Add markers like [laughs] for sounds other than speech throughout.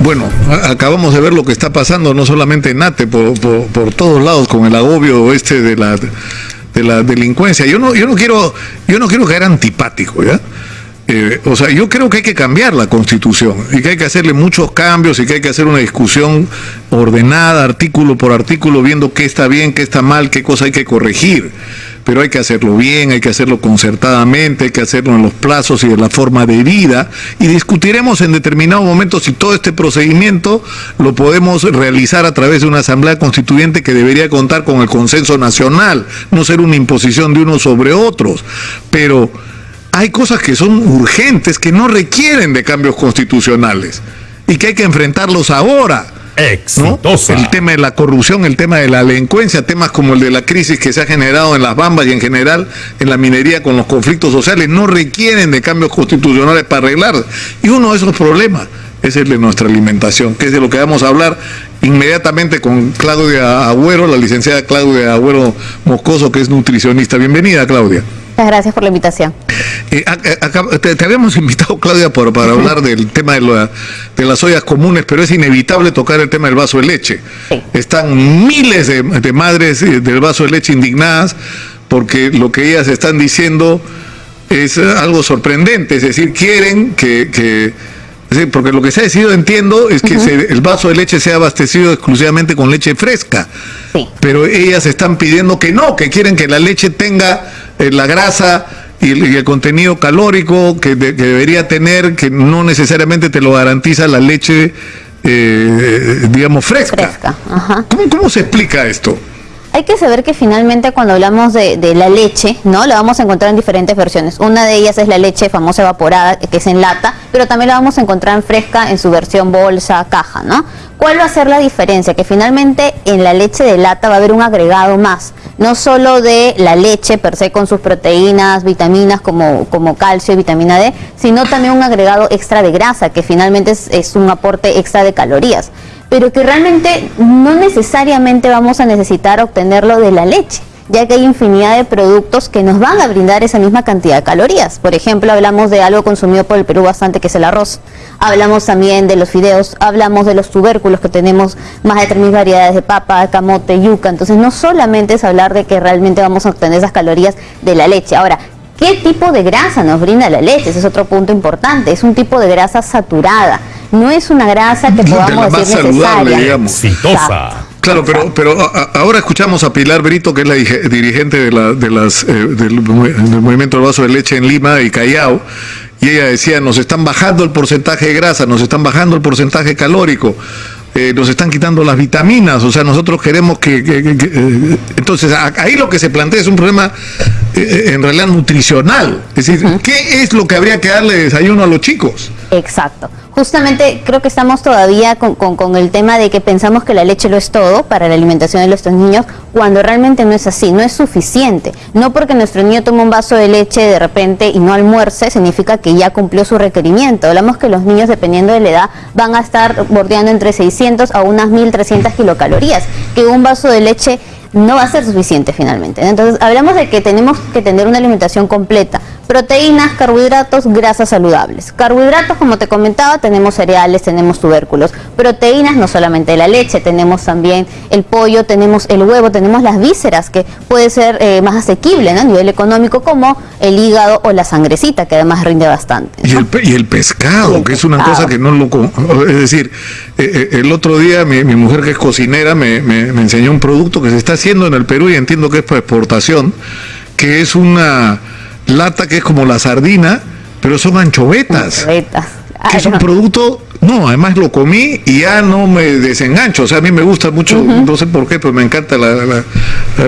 Bueno, acabamos de ver lo que está pasando, no solamente en ATE, por, por, todos lados, con el agobio este de la, de la delincuencia. Yo no, yo no quiero, yo no quiero caer antipático, ¿ya? Eh, o sea, yo creo que hay que cambiar la constitución y que hay que hacerle muchos cambios y que hay que hacer una discusión ordenada, artículo por artículo, viendo qué está bien, qué está mal, qué cosa hay que corregir pero hay que hacerlo bien, hay que hacerlo concertadamente, hay que hacerlo en los plazos y de la forma debida y discutiremos en determinado momento si todo este procedimiento lo podemos realizar a través de una asamblea constituyente que debería contar con el consenso nacional, no ser una imposición de unos sobre otros, pero hay cosas que son urgentes, que no requieren de cambios constitucionales y que hay que enfrentarlos ahora Exitosa. El tema de la corrupción, el tema de la delincuencia, temas como el de la crisis que se ha generado en las bambas y en general en la minería con los conflictos sociales, no requieren de cambios constitucionales para arreglar. Y uno de esos problemas es el de nuestra alimentación, que es de lo que vamos a hablar inmediatamente con Claudia Agüero, la licenciada Claudia Agüero Moscoso, que es nutricionista. Bienvenida, Claudia. Muchas gracias por la invitación. Eh, te, habíamos [laughs] invitado, Claudia, por, para [laughs] hablar del tema de, de, las ollas comunes, pero es inevitable tocar el tema del vaso de leche. Están miles de, madres eh, del vaso de leche indignadas porque lo que ellas están diciendo es algo sorprendente, es decir, quieren que, porque lo que se ha decidido, entiendo, es que el vaso de leche sea abastecido exclusivamente con leche fresca. Pero ellas están pidiendo que no, que quieren que la leche tenga eh, la grasa y el, contenido calórico que, debería tener, que no necesariamente te lo garantiza la leche, eh, digamos, fresca. ¿Cómo se explica esto? hay que saber que finalmente cuando hablamos de, la leche, ¿no? La vamos a encontrar en diferentes versiones. Una de ellas es la leche famosa evaporada, que es en lata, pero también la vamos a encontrar en fresca en su versión bolsa, caja, ¿no? ¿Cuál va a ser la diferencia? Que finalmente en la leche de lata va a haber un agregado más, no solo de la leche per se con sus proteínas, vitaminas como, como calcio y vitamina D, sino también un agregado extra de grasa, que finalmente es un aporte extra de calorías pero que realmente no necesariamente vamos a necesitar obtenerlo de la leche ya que hay infinidad de productos que nos van a brindar esa misma cantidad de calorías. Por ejemplo, hablamos de algo consumido por el Perú bastante, que es el arroz. Hablamos también de los fideos, hablamos de los tubérculos, que tenemos más de 3.000 variedades de papa, camote, yuca. Entonces, no solamente es hablar de que realmente vamos a obtener esas calorías de la leche. Ahora, ¿qué tipo de grasa nos brinda la leche? Ese es otro punto importante. Es un tipo de grasa saturada no es una grasa que podamos decir necesaria. Claro, pero, pero ahora escuchamos a Pilar Brito, que es la dirigente de, la, de las, eh, del, movimiento del vaso de leche en Lima y Callao, y ella decía, nos están bajando el porcentaje de grasa, nos están bajando el porcentaje calórico. Eh, nos están quitando las vitaminas, o sea, nosotros queremos que... Eh, entonces, ahí lo que se plantea es un problema en realidad nutricional. Es decir, ¿qué es lo que habría que darle desayuno a los chicos? Exacto justamente creo que estamos todavía con, el tema de que pensamos que la leche lo es todo para la alimentación de nuestros niños, cuando realmente no es así, no es suficiente. No porque nuestro niño tome un vaso de leche de repente y no almuerce, significa que ya cumplió su requerimiento. Hablamos que los niños, dependiendo de la edad, van a estar bordeando entre 600 a unas 1300 kilocalorías, que un vaso de leche no va a ser suficiente finalmente. Entonces, hablamos de que tenemos que tener una alimentación completa, proteínas, carbohidratos, grasas saludables. Carbohidratos, como te comentaba, tenemos cereales, tenemos tubérculos. Proteínas, no solamente la leche, tenemos también el pollo, tenemos el huevo, tenemos las vísceras, que puede ser eh, más asequible a nivel económico, como el hígado o la sangrecita, que además rinde bastante. Y, el, pescado, que es una cosa que no lo... [laughs] Es decir, eh, eh, el otro día mi, mujer que es cocinera me, me enseñó un producto que se está haciendo en el Perú y entiendo que es para exportación, que es una lata que es como la sardina, pero son anchovetas. Anchovetas. que es un producto, no, además lo comí y ya no me desengancho. O sea, a mí me gusta mucho, no sé por qué, pero me encanta la,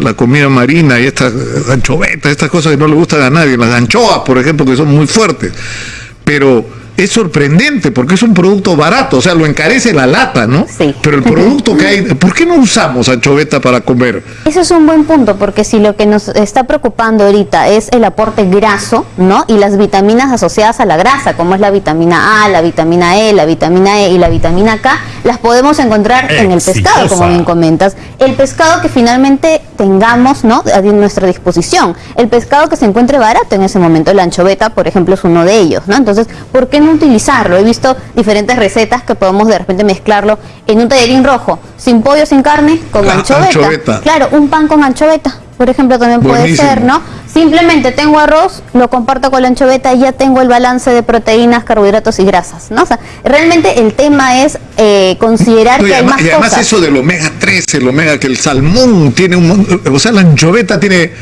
la, comida marina y estas anchovetas, estas cosas que no le gustan a nadie. Las anchoas, por ejemplo, que son muy fuertes. Pero es sorprendente porque es un producto barato, o sea, lo encarece la lata, ¿no? Sí. Pero el producto que hay, ¿por qué no usamos anchoveta para comer? Eso es un buen punto, porque si lo que nos está preocupando ahorita es el aporte graso, ¿no? Y las vitaminas asociadas a la grasa, como es la vitamina A, la vitamina E, la vitamina E y la vitamina K, las podemos encontrar en el pescado, como bien comentas. El pescado que finalmente tengamos ¿no? a nuestra disposición. El pescado que se encuentre barato en ese momento. La anchoveta, por ejemplo, es uno de ellos. ¿no? Entonces, ¿por qué no utilizarlo? He visto diferentes recetas que podemos de repente mezclarlo en un tallerín rojo, sin pollo, sin carne, con anchoveta. Claro, un pan con anchoveta, por ejemplo, también puede ser, ¿no? Simplemente tengo arroz, lo comparto con la anchoveta y ya tengo el balance de proteínas, carbohidratos y grasas, ¿no? O sea, realmente el tema es eh, considerar que hay más y además eso del omega 3, el omega, que el salmón tiene un... O sea, la anchoveta tiene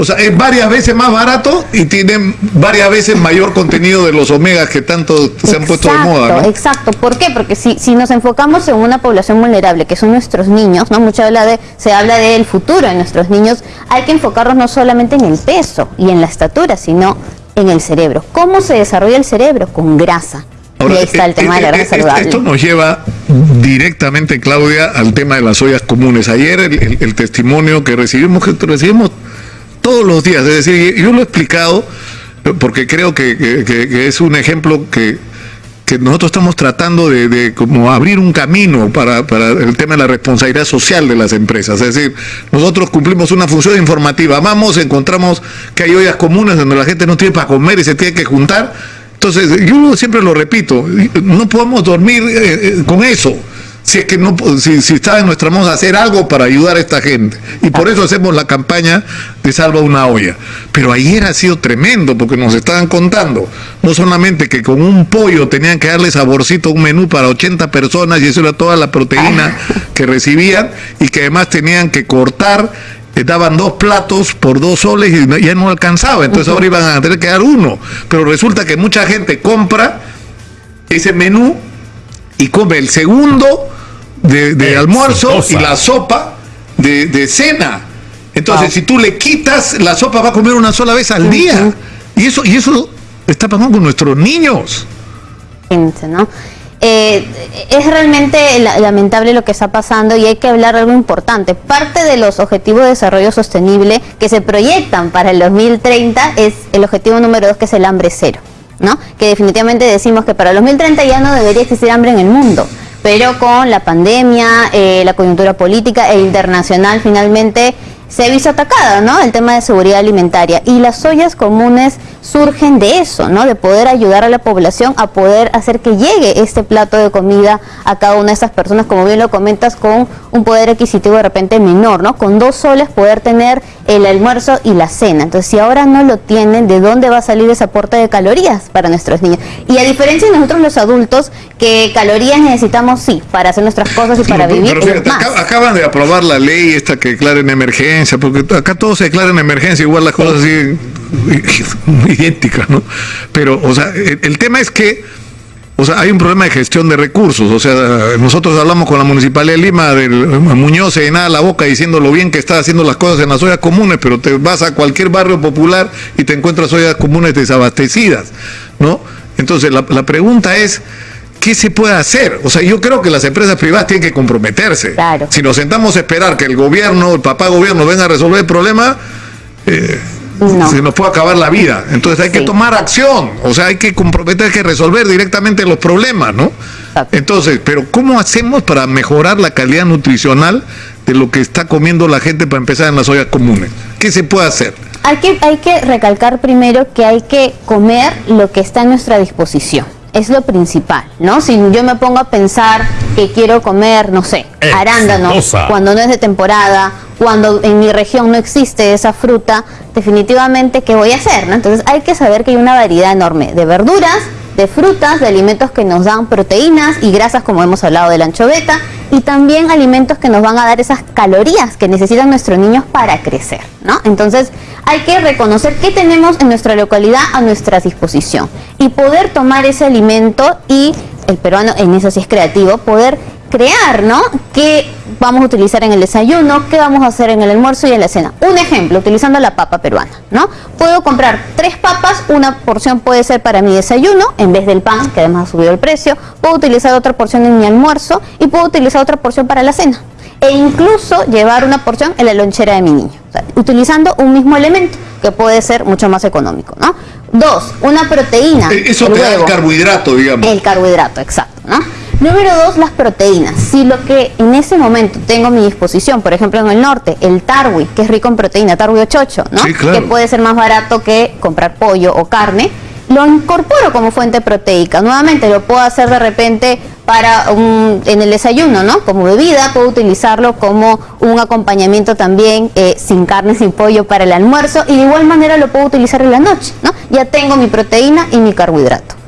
o sea, es varias veces más barato y tiene varias veces mayor contenido de los omegas que tanto se han puesto de moda. ¿no? Exacto. ¿Por qué? Porque si, si nos enfocamos en una población vulnerable, que son nuestros niños, ¿no? Mucho habla de, se habla del futuro de nuestros niños, hay que enfocarnos no solamente en el peso y en la estatura, sino en el cerebro. ¿Cómo se desarrolla el cerebro? Con grasa. y ahí está el tema de la grasa saludable. Esto nos lleva directamente, Claudia, al tema de las ollas comunes. Ayer el, el testimonio que recibimos, que recibimos todos los días. Es decir, yo lo he explicado porque creo que, es un ejemplo que, nosotros estamos tratando de, como abrir un camino para, el tema de la responsabilidad social de las empresas. Es decir, nosotros cumplimos una función informativa. Vamos, encontramos que hay ollas comunes donde la gente no tiene para comer y se tiene que juntar. Entonces, yo siempre lo repito, no podemos dormir eh, eh, con eso si es que no si, si está en nuestra mano hacer algo para ayudar a esta gente. Y por eso hacemos la campaña de Salva una olla. Pero ayer ha sido tremendo porque nos estaban contando, no solamente que con un pollo tenían que darle saborcito a un menú para 80 personas y eso era toda la proteína que recibían y que además tenían que cortar eh, daban dos platos por dos soles y ya no alcanzaba, entonces ahora iban a tener que dar uno. Pero resulta que mucha gente compra ese menú y come el segundo de, almuerzo y la sopa de, cena. Entonces, si tú le quitas, la sopa va a comer una sola vez al día. Y eso, y eso está pasando con nuestros niños. ¿no? Eh, es realmente lamentable lo que está pasando y hay que hablar de algo importante. Parte de los objetivos de desarrollo sostenible que se proyectan para el 2030 es el objetivo número dos, que es el hambre cero. ¿no? Que definitivamente decimos que para el 2030 ya no debería existir hambre en el mundo, pero con la pandemia, eh, la coyuntura política e internacional finalmente se ha visto atacada, ¿no? El tema de seguridad alimentaria. Y las ollas comunes surgen de eso, ¿no? De poder ayudar a la población a poder hacer que llegue este plato de comida a cada una de esas personas, como bien lo comentas, con un poder adquisitivo de repente menor, ¿no? Con dos soles poder tener el almuerzo y la cena. Entonces, si ahora no lo tienen, ¿de dónde va a salir ese aporte de calorías para nuestros niños? Y a diferencia de nosotros los adultos, que calorías necesitamos, sí, para hacer nuestras cosas y para vivir. acaban de aprobar la ley esta que declara en emergencia porque acá todo se declara en emergencia, igual las cosas así idénticas, ¿no? Pero, o sea, el, tema es que, o sea, hay un problema de gestión de recursos. O sea, nosotros hablamos con la Municipalidad de Lima, del Muñoz se llenaba la boca diciendo lo bien que está haciendo las cosas en las ollas comunes, pero te vas a cualquier barrio popular y te encuentras ollas comunes desabastecidas, ¿no? Entonces, la, la pregunta es ¿qué se puede hacer? O sea, yo creo que las empresas privadas tienen que comprometerse. Si nos sentamos a esperar que el gobierno, el papá gobierno venga a resolver el problema, eh, se nos puede acabar la vida. Entonces hay que tomar acción, o sea, hay que comprometer, hay que resolver directamente los problemas, ¿no? Entonces, pero ¿cómo hacemos para mejorar la calidad nutricional de lo que está comiendo la gente para empezar en las ollas comunes? ¿Qué se puede hacer? Hay que, hay que recalcar primero que hay que comer lo que está a nuestra disposición es lo principal, ¿no? Si yo me pongo a pensar que quiero comer, no sé, arándanos, cuando no es de temporada, cuando en mi región no existe esa fruta, definitivamente, ¿qué voy a hacer? ¿no? Entonces hay que saber que hay una variedad enorme de verduras, de frutas, de alimentos que nos dan proteínas y grasas, como hemos hablado de la anchoveta, y también alimentos que nos van a dar esas calorías que necesitan nuestros niños para crecer, ¿no? Entonces, hay que reconocer qué tenemos en nuestra localidad a nuestra disposición y poder tomar ese alimento y el peruano en eso sí es creativo, poder crear, ¿no? ¿Qué vamos a utilizar en el desayuno? ¿Qué vamos a hacer en el almuerzo y en la cena? Un ejemplo, utilizando la papa peruana, ¿no? Puedo comprar tres papas, una porción puede ser para mi desayuno, en vez del pan, que además ha subido el precio. Puedo utilizar otra porción en mi almuerzo y puedo utilizar otra porción para la cena. E incluso llevar una porción en la lonchera de mi niño, utilizando un mismo elemento, que puede ser mucho más económico, ¿no? Dos, una proteína. Eh, eso te da el carbohidrato, digamos. El carbohidrato, exacto, ¿no? Número dos, las proteínas. Si lo que en ese momento tengo a mi disposición, por ejemplo en el norte, el tarwi, que es rico en proteína, tarwi 88, ¿no? Que puede ser más barato que comprar pollo o carne, lo incorporo como fuente proteica. Nuevamente lo puedo hacer de repente para un, en el desayuno, ¿no? Como bebida, puedo utilizarlo como un acompañamiento también eh, sin carne, sin pollo para el almuerzo y de igual manera lo puedo utilizar en la noche, ¿no? Ya tengo mi proteína y mi carbohidrato.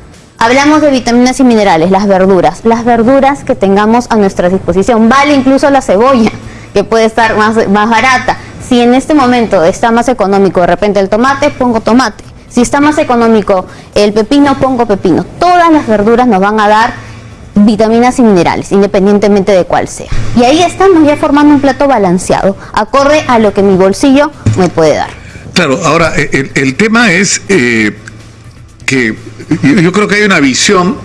Hablamos de vitaminas y minerales, las verduras. Las verduras que tengamos a nuestra disposición. Vale incluso la cebolla, que puede estar más, más barata. Si en este momento está más económico de repente el tomate, pongo tomate. Si está más económico el pepino, pongo pepino. Todas las verduras nos van a dar vitaminas y minerales, independientemente de cuál sea. Y ahí estamos ya formando un plato balanceado, acorde a lo que mi bolsillo me puede dar. Claro, ahora el, tema es eh, que yo creo que hay una visión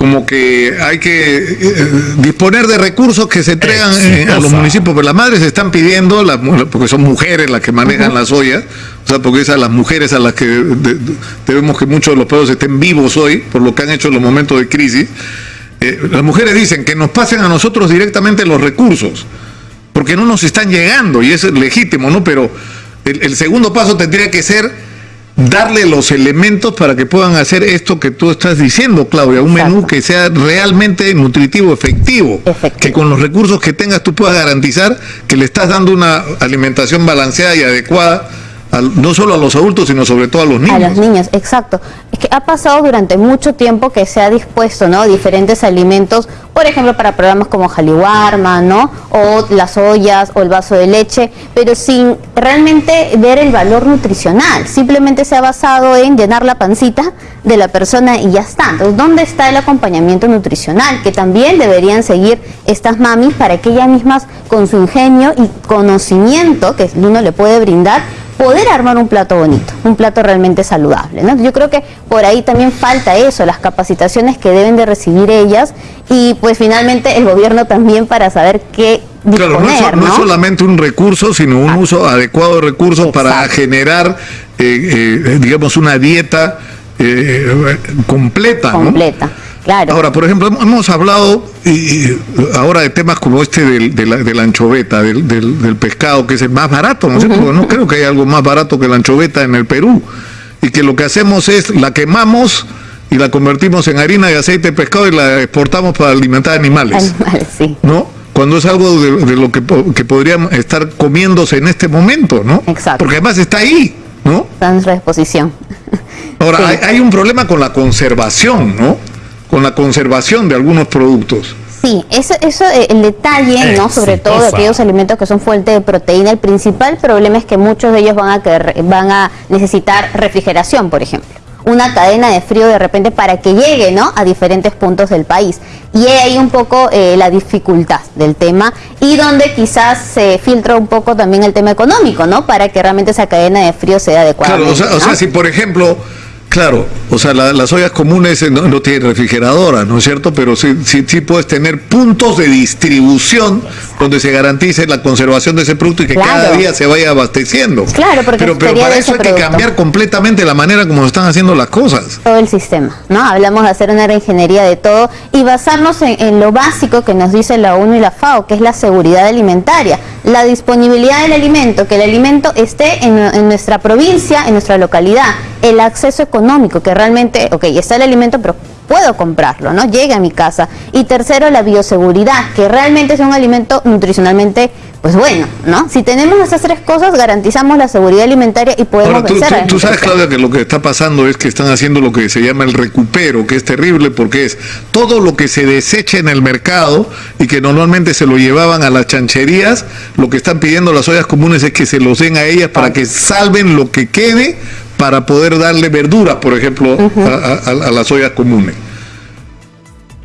como que hay que eh, disponer de recursos que se entregan eh, a los municipios, pero las madres están pidiendo, porque son mujeres las que manejan las ollas, o sea, porque es a las mujeres a las que debemos que muchos de los pueblos estén vivos hoy, por lo que han hecho en los momentos de crisis. Eh, las mujeres dicen que nos pasen a nosotros directamente los recursos, porque no nos están llegando, y es legítimo, ¿no? Pero el segundo paso tendría que ser darle los elementos para que puedan hacer esto que tú estás diciendo, Claudia, un menú que sea realmente nutritivo, efectivo, que con los recursos que tengas tú puedas garantizar que le estás dando una alimentación balanceada y adecuada no solo a los adultos, sino sobre todo a los niños. A los niños, exacto. Es que ha pasado durante mucho tiempo que se ha dispuesto, ¿no? Diferentes alimentos, por ejemplo, para programas como Jaliwarma, ¿no? O las ollas o el vaso de leche, pero sin realmente ver el valor nutricional. Simplemente se ha basado en llenar la pancita de la persona y ya está. Entonces, ¿dónde está el acompañamiento nutricional? Que también deberían seguir estas mamis para que ellas mismas, con su ingenio y conocimiento que uno le puede brindar, poder armar un plato bonito, un plato realmente saludable. ¿no? Yo creo que por ahí también falta eso, las capacitaciones que deben de recibir ellas y pues finalmente el gobierno también para saber qué disponer, claro, no, es, solamente un recurso, sino un uso adecuado de recursos para generar, eh, eh, digamos, una dieta eh, completa. Completa. Ahora, por ejemplo, hemos hablado y, ahora de temas como este del, de, la, anchoveta, del, del, pescado, que es el más barato, ¿no no creo que haya algo más barato que la anchoveta en el Perú. Y que lo que hacemos es la quemamos y la convertimos en harina de aceite de pescado y la exportamos para alimentar animales. Animales, sí. ¿No? Cuando es algo de, lo que, que podrían estar comiéndose en este momento, ¿no? Exacto. Porque además está ahí, ¿no? Está en nuestra disposición. Ahora, hay, hay un problema con la conservación, ¿no? Con la conservación de algunos productos. Sí, eso, eso eh, el detalle, ¿no? Sobre todo de aquellos alimentos que son fuente de proteína, el principal problema es que muchos de ellos van a, van a necesitar refrigeración, por ejemplo. Una cadena de frío de repente para que llegue, ¿no? A diferentes puntos del país. Y ahí un poco eh, la dificultad del tema y donde quizás se filtra un poco también el tema económico, ¿no? Para que realmente esa cadena de frío sea adecuada. Claro, o sea si por ejemplo Claro, o sea, las ollas comunes eh, no, tienen refrigeradora, ¿no es cierto? Pero sí, sí, sí, puedes tener puntos de distribución donde se garantice la conservación de ese producto y que cada día se vaya abasteciendo. Claro, porque pero, pero para eso hay que cambiar completamente la manera como se están haciendo las cosas. Todo el sistema, ¿no? Hablamos de hacer una reingeniería de todo y basarnos en, lo básico que nos dice la ONU y la FAO, que es la seguridad alimentaria, la disponibilidad del alimento, que el alimento esté en, en nuestra provincia, en nuestra localidad, el acceso económico que realmente, ok, está el alimento, pero puedo comprarlo, ¿no? Llegue a mi casa. Y tercero, la bioseguridad, que realmente es un alimento nutricionalmente, pues bueno, ¿no? Si tenemos esas tres cosas, garantizamos la seguridad alimentaria y podemos tú, vencer tú, sabes, Claudia, que lo que está pasando es que están haciendo lo que se llama el recupero, que es terrible porque es todo lo que se desecha en el mercado y que normalmente se lo llevaban a las chancherías, lo que están pidiendo las ollas comunes es que se los den a ellas para que salven lo que quede para poder darle verduras, por ejemplo, a, las ollas comunes?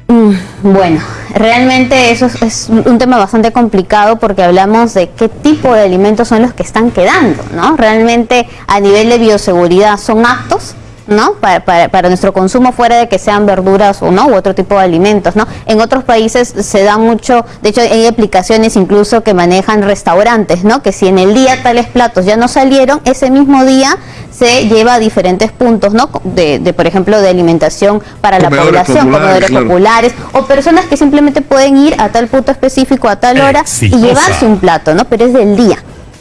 Mm, bueno, realmente eso es, un tema bastante complicado porque hablamos de qué tipo de alimentos son los que están quedando, ¿no? Realmente a nivel de bioseguridad son aptos ¿no? Para, para, para, nuestro consumo fuera de que sean verduras o no, u otro tipo de alimentos, ¿no? En otros países se da mucho, de hecho hay aplicaciones incluso que manejan restaurantes, ¿no? Que si en el día tales platos ya no salieron, ese mismo día se lleva a diferentes puntos, ¿no? De, de por ejemplo, de alimentación para la población, comedores populares, o personas que simplemente pueden ir a tal punto específico a tal hora y llevarse un plato, ¿no? Pero es del día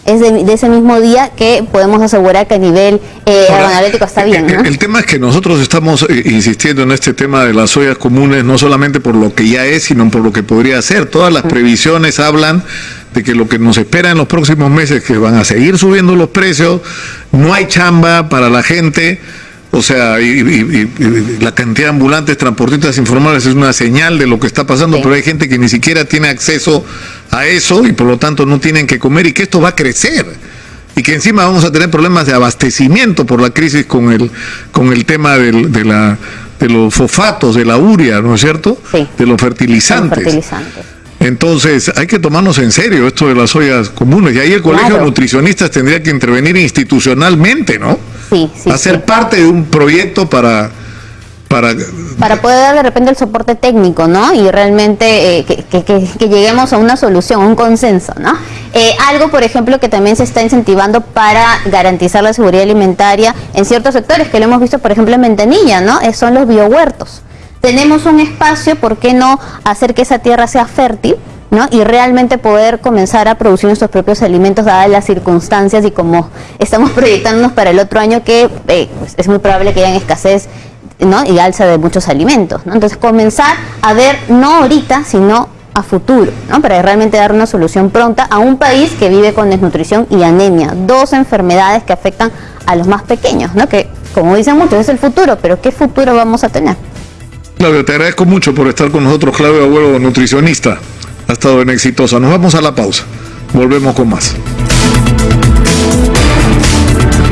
es de, ese mismo día que podemos asegurar que a nivel eh, está bien. ¿no? El, tema es que nosotros estamos eh, insistiendo en este tema de las ollas comunes, no solamente por lo que ya es, sino por lo que podría ser. Todas las previsiones hablan de que lo que nos espera en los próximos meses, que van a seguir subiendo los precios, no hay chamba para la gente. O sea, y, la cantidad de ambulantes, transportistas informales es una señal de lo que está pasando, pero hay gente que ni siquiera tiene acceso a eso y por lo tanto no tienen que comer y que esto va a crecer y que encima vamos a tener problemas de abastecimiento por la crisis con el con el tema del, de la de los fosfatos, de la uria, ¿no es cierto? Sí. De los fertilizantes. Entonces, hay que tomarnos en serio esto de las ollas comunes. Y ahí el Colegio de Nutricionistas tendría que intervenir institucionalmente, ¿no? Sí, sí. Hacer parte de un proyecto para para... poder dar de repente el soporte técnico, ¿no? Y realmente eh, que, lleguemos a una solución, un consenso, ¿no? Eh, algo, por ejemplo, que también se está incentivando para garantizar la seguridad alimentaria en ciertos sectores, que lo hemos visto, por ejemplo, en Ventanilla, ¿no? Eh, son los biohuertos. Tenemos un espacio, ¿por qué no hacer que esa tierra sea fértil? ¿No? y realmente poder comenzar a producir nuestros propios alimentos dadas las circunstancias y como estamos proyectándonos para el otro año que pues, es muy probable que haya escasez ¿no? y alza de muchos alimentos. ¿no? Entonces comenzar a ver no ahorita, sino a futuro, ¿no? para realmente dar una solución pronta a un país que vive con desnutrición y anemia, dos enfermedades que afectan a los más pequeños, ¿no? que como dicen muchos es el futuro, pero ¿qué futuro vamos a tener? Claudio, te agradezco mucho por estar con nosotros, Claudio Abuelo, nutricionista. Ha estado en exitosa. Nos vamos a la pausa. Volvemos con más.